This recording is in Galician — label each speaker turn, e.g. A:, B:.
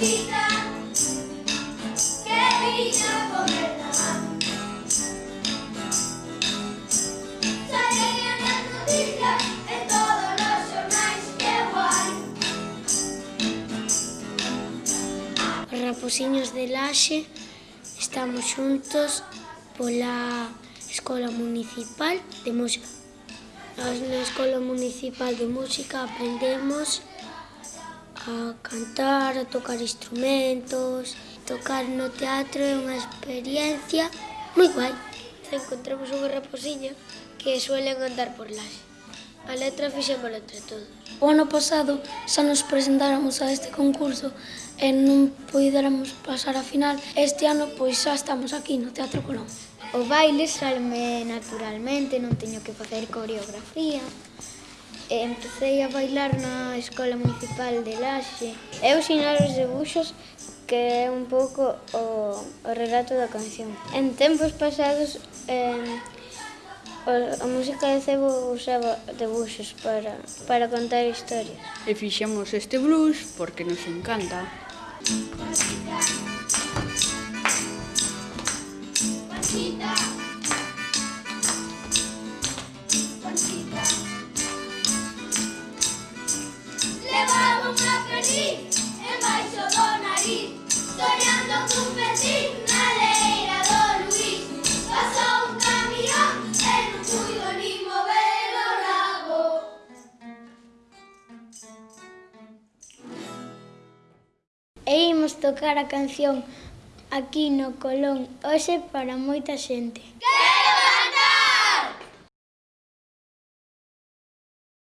A: Martita que viña comer tamán. Saían as noticias e todos os xornais, que guai. Raposiños de Laxe, estamos xuntos pola Escola Municipal de Música. Na Escola Municipal de Música aprendemos a cantar, a tocar instrumentos. Tocar no teatro é unha experiencia moi guai. Encontramos unha raposiña que suelen andar por las. A letra fixémola entre todos.
B: O ano pasado xa nos presentáramos a este concurso e non puidéramos pasar a final. Este ano pois xa estamos aquí no Teatro Colón.
C: O baile salme naturalmente, non teño que facer coreografía. E empecé a bailar na Escola Municipal de Laxe. Eu
D: xinar os debuxos
C: que
D: é un pouco o, o relato da canción. En tempos pasados, eh, a música de cebo usaba debuxos para, para contar historias.
E: E fixemos este blues porque nos encanta. Música
C: imos tocar a canción aquí no Colón hoxe para moita xente. ¡Que!